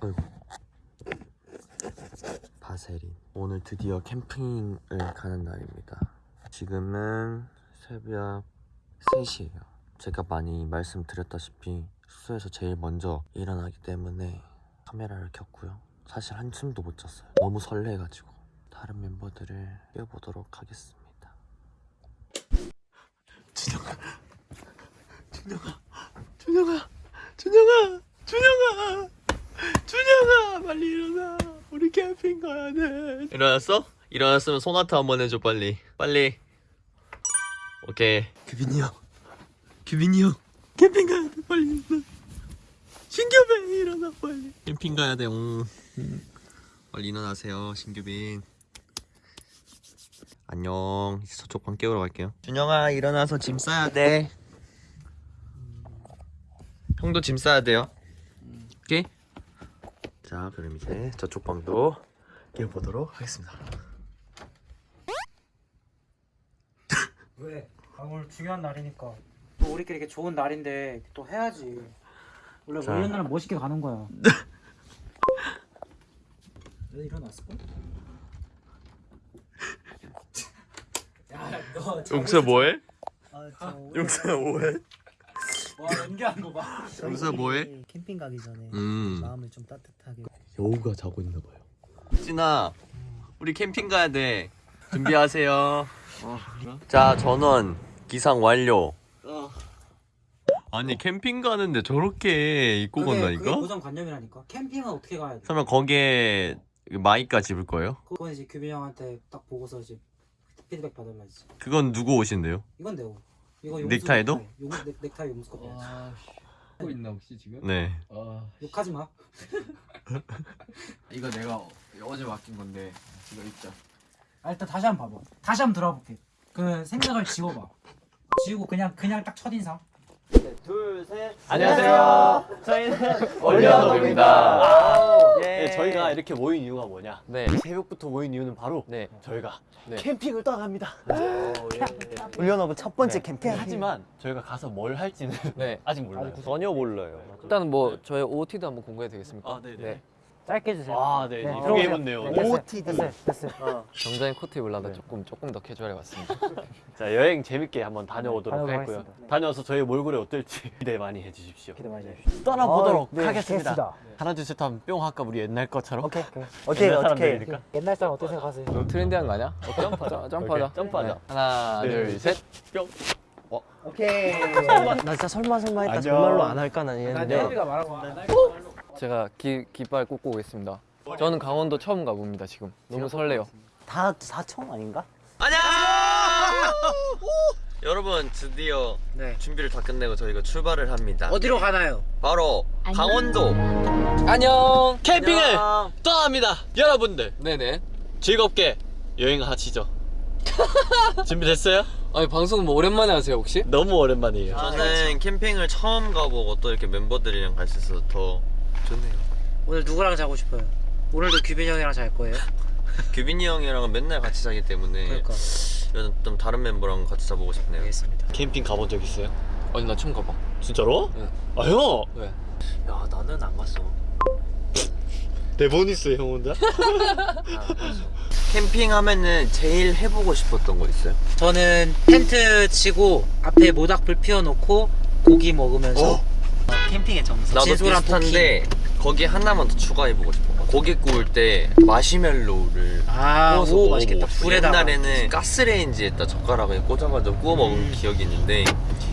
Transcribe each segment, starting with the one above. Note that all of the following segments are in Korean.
어이구. 바세린. 오늘 드디어 캠핑을 가는 날입니다. 지금은 새벽 3시예요. 제가 많이 말씀드렸다시피 숙소에서 제일 먼저 일어나기 때문에 카메라를 켰고요. 사실 한숨도 못 잤어요. 너무 설레가지고 다른 멤버들을 깨워보도록 하겠습니다. 준영아, 준영아, 준영아, 준영아, 준영아, 준영아, 빨리 일어나. 우리 캠핑 가야 돼. 일어났어? 일어났으면 소나타 한번 해줘 빨리. 빨리. 오케이. 규빈이 형, 규빈이 형, 캠핑 가야 돼. 빨리 일어나. 신규빈 일어나 빨리. 캠핑 가야 돼. 응. 빨리 일어나세요, 신규빈. 안녕. 이제 저쪽 방 깨우러 갈게요. 준영아 일어나서 짐 싸야 돼. 형도 짐 싸야 돼요. 자, 그럼 이제 저쪽 방도 깨워보도록 하겠습니다. 왜? 아, 오늘 중요한 날이니까 또 우리끼리 이렇게 좋은 날인데 또 해야지 원래 자. 원래 날은 멋있게 가는 거야 왜 일어났을걸? 야너 용서 뭐해? 아, 용서 뭐해? 와 연기한 거봐 용서 뭐해? 캠핑 가기 전에 음. 마음을 좀 따뜻하게 여우가 자고 있나 봐요. 진아, 우리 캠핑 가야 돼. 준비하세요. 자, 전원 기상 완료. 아니 캠핑 가는데 저렇게 입고 그게, 그게 간다니까? 고정관념이라니까 캠핑은 어떻게 가야 돼 설마 거기에 마이까지 입을 거예요? 그건 이제 규빈 형한테 딱 보고서 이제 피드백 했지 그건 누구 옷인데요? 이건 내고 이거 용수 넥타이도? 넥타이. 용, 넥, 넥타이 용수 커피 아, 하고 있나 혹시 지금? 네. 아, 욕하지 마 이거 내가 어제 맡긴 건데 이거 입자. 아, 일단 다시 한번 봐봐. 다시 한번 들어볼게. 그 생각을 지워봐. 지우고 그냥 그냥 딱 첫인상. 둘, 셋. 안녕하세요. 저희는 올리언업입니다. 네, 저희가 이렇게 모인 이유가 뭐냐? 네. 새벽부터 모인 이유는 바로 네. 저희가 네. 캠핑을 떠납니다. 올려놓은 첫 번째 네. 캠핑 하지만 저희가 가서 뭘 할지는 네. 아직 몰라요. 전혀 몰라요. 일단 뭐 저의 OOTD 한번 공개해도 되겠습니까? 아, 네네. 짧게 해주세요. 아, 네. 네, 이쁘게. 입었네요. 네, 됐어요. OOTD. 됐어요. 됐어요. 정장에 코트 입으려다 조금 조금 더 캐주얼해 왔습니다. 자, 여행 재밌게 한번 다녀오도록 다녀오도록 하겠고요. 네. 다녀와서 저희 몰골이 어떨지 기대 많이 해 주십시오. 기대 많이 해 주십시오. 떠나보도록 아, 네, 하겠습니다. 됐습니다. 하나, 둘, 셋 하면 뿅 할까? 우리 옛날 것처럼? 오케이. 오케이. 오케이 옛날 어떻게 사람들이니까. 옛날 사람 어떻게 생각하세요? 트렌디한 거 아니야? 점프하자. 점프하자. 점프하자. 네. 하나, 네. 둘, 셋. 뿅. 오케이 나 진짜 설마 설마 했다. 정말로 안 할까 난 이랬는데 말한 거. 제가 기, 깃발 꽂고 오겠습니다. 저는 강원도 처음 가봅니다 지금. 너무 설레요. 다 사청 아닌가? 안녕! 여러분, 드디어 네. 준비를 다 끝내고 저희가 출발을 합니다. 어디로 가나요? 바로 강원도 안녕. 캠핑을 안녕. 떠납니다. 여러분들 네네. 즐겁게 여행하시죠. 준비됐어요? 아니 방송 뭐 오랜만에 하세요 혹시? 너무 오랜만이에요. 저는 캠핑을 처음 가보고 또 이렇게 멤버들이랑 갈 수 있어서 더 좋네요. 오늘 누구랑 자고 싶어요? 오늘도 규빈 형이랑 잘 거예요? 규빈이 형이랑은 맨날 같이 자기 때문에 그러니까. 저는 좀 다른 멤버랑 같이 자보고 싶네요. 알겠습니다. 캠핑 가본 적 있어요? 아니 나 처음 가봐. 진짜로? 네. 아 형! 왜? 야 나는 안 갔어. 대본 있어요 형 혼자? 캠핑 하면은 제일 해보고 싶었던 거 있어요? 저는 텐트 치고 앞에 모닥불 피워놓고 고기 먹으면서 어? 캠핑의 정석 나도 비슷한데 거기 하나만 더 추가해보고 싶어. 고기 구울 때 마시멜로우를 아, 구워서 오, 맛있겠다. 불에다가. 옛날에는 가스레인지에다 젓가락을 꽂아가지고 구워 먹은 음. 기억이 있는데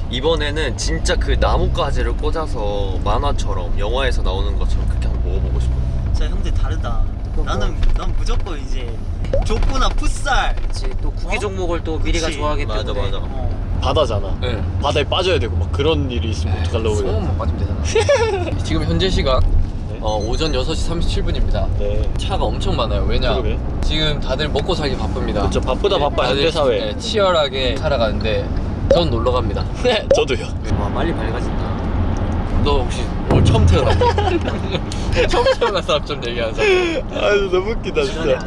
이번에는 진짜 그 나뭇가지를 꽂아서 만화처럼 영화에서 나오는 것처럼 그렇게 한번 먹어보고 싶어. 진짜 형들 다르다 나는 난 무조건 이제 족구나 풋살 그치, 또 구기 종목을 또 미리가. 좋아하기 맞아, 때문에 맞아. 어. 바다잖아. 네. 바다에 빠져야 되고 막 그런 일이 있으면 어떡하려고 소금만 빠지면 되잖아. 지금 현재 시각 어, 오전 6시 37분입니다. 네. 차가 엄청 많아요. 왜냐? 그러게. 지금 다들 먹고 살기 바쁩니다. 그쵸, 바쁘다 바빠, 다들, 현대사회. 네, 치열하게 살아가는데 전 놀러 갑니다. 저도요. 와 빨리 밝아진다. 너 혹시 올 처음 태어났니? 처음 태어난 사람 좀 얘기하는 사람. 아 너무 웃기다 진짜.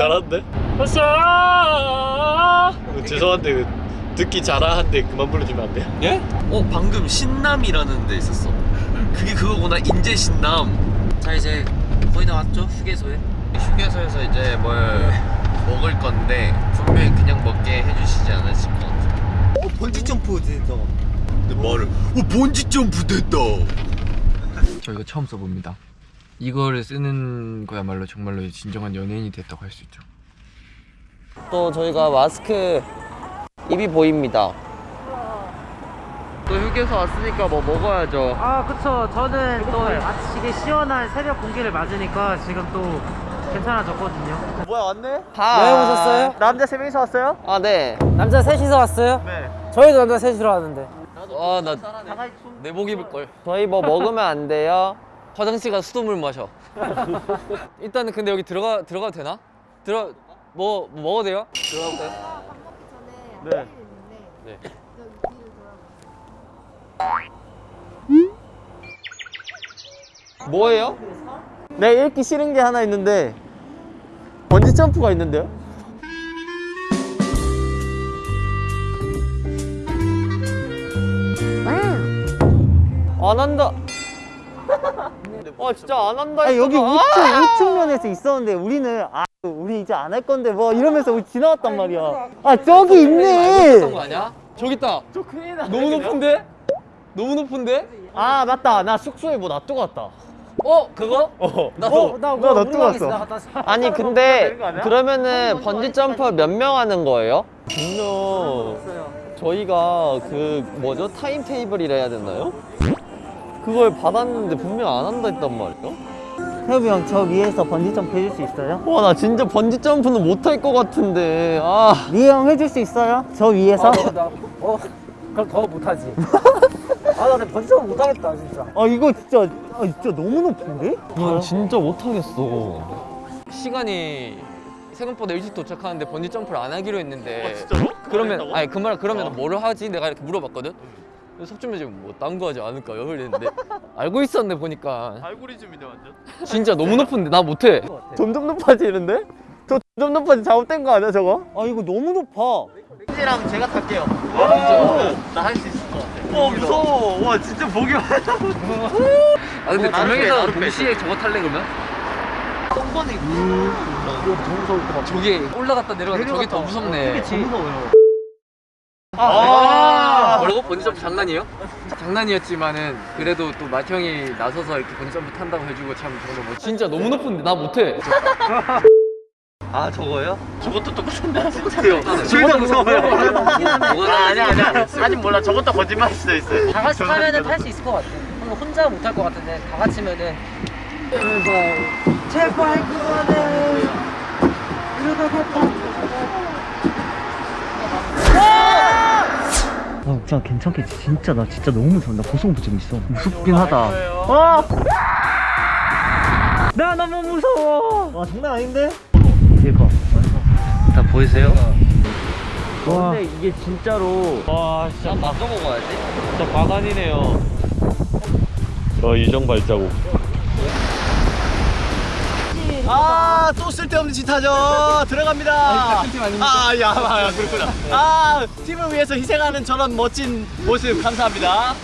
잘하는데? 어, 죄송한데 그 듣기 잘하는데 그만 불러주면 안 돼요? 예? 어 방금 신남이라는 데 있었어. 그게 그거구나. 인제 신남. 자 이제 거의 다 왔죠? 휴게소에? 휴게소에서 이제 뭘 먹을 건데 분명히 그냥 먹게 해주시지 않으실 것 같아요. 어 번지 점프 된다. 근데 말을 어 번지 점프 됐다. 저 이거 처음 써봅니다 이거를 쓰는 거야말로 정말로 진정한 연예인이 됐다고 할 수 있죠 또 저희가 마스크 입이 보입니다. 또 휴게소 왔으니까 뭐 먹어야죠. 아 그쵸 저는 또 아침에 시원한 새벽 공기를 맞으니까 지금 또 괜찮아졌거든요 뭐야 왔네? 다 여행 오셨어요? 남자 세 명이서 왔어요? 아 네. 남자 셋이서 왔어요? 네. 저희도 남자 셋이서 왔는데 아나 내복 입을 걸. 저희 뭐 먹으면 안 돼요. 화장실 가서 수돗물 마셔. 일단은 근데 여기 들어가 들어가도 되나? 들어 뭐, 뭐 먹어도 돼요? 들어가도 돼요? 전에 네. 네. 네. 저 뒤로 돌아보세요. 뭐예요? 내가 읽기 싫은 게 하나 있는데 번지 점프가 있는데요? 안 한다. 아 진짜 안 한다. 아니 여기 했잖아. 우측 우측 면에서 있었는데 우리는 아 우리 이제 안 할 건데 뭐 이러면서 우리 지나왔단 말이야. 아 저기 있네. 거 아니야? 저기 있다. 너무 높은데? 너무 높은데? 아 맞다 나 숙소에 뭐 놔두고 왔다. 어 그거? 어. 나도. 나 놔두고 왔어. 아니 근데 그러면은 번지 점프 몇 명 하는 거예요? 분명 저희가 그 뭐죠 time table이라 해야 되나요? 그걸 받았는데 분명 안 한다 했단 말이에요? 태엽이 형 저 위에서 번지 점프 해줄 수 있어요? 와 나 진짜 번지 점프는 못할 것 같은데 아 리형 해줄 수 있어요? 저 위에서? 어 그럼 더 못하지 아나 근데 번지점 못하겠다 진짜 아 이거 진짜 아 진짜 너무 높은데? 난 진짜 못하겠어 시간이 생각보다 일찍 도착하는데 번지 점프를 안 하기로 했는데 진짜로? 그러면 아니 그 말 그러면 뭐를 하지? 내가 이렇게 물어봤거든. 그래서 석준이 지금 뭐 딴 거 하지 않을까 이랬는데 알고 있었네 보니까 알고리즘이네 완전 진짜 너무 높은데 나 못해. 점점 높아지는데? 저 점점 높아지 잘못된 거 아니야 저거? 아 이거 너무 높아. 랑 제가 탈게요 나 할 수 있을 것 같아 와 무서워 와 진짜 보기 아 근데 두 명이서. 동시에 저거 탈래 그러면? 똥번이 저기 올라갔다 내려갔다 저게 더 무섭네. 아, 뭐 라고 번지 점프 장난이에요? 장난이었지만은 그래도 또 마티 형이 나서서 이렇게 번지 점프 탄다고 해주고 참 정말 뭐 진짜 너무 높은데. 나 못해. 아 저거요? 저것도 똑같은데? 둘 둘다 무서워요. 뭐가 아니야 아니야. 아직 몰라. 저것도 거짓말일 수도 있어요. 다 같이 타면은 탈 수 있을 것 같아. 그럼 혼자 못 탈 것 같은데 다 같이면은. 제발 그만해 어, 진짜 괜찮겠지. 진짜 나 진짜 너무 무서워. 나 고소공포증 있어. 무섭긴 하다. 와! 나 너무 무서워. 와 장난 아닌데? 대박. 다 보이세요? 와. 근데 이게 진짜로 와 진짜 맞서 먹어야지. 진짜 바간이네요 어 이정 발자국 아, 또 쓸데없는 짓 하죠. 들어갑니다. 아, 야, 아, 그렇구나. 아, 팀을 위해서 희생하는 저런 멋진 모습 감사합니다.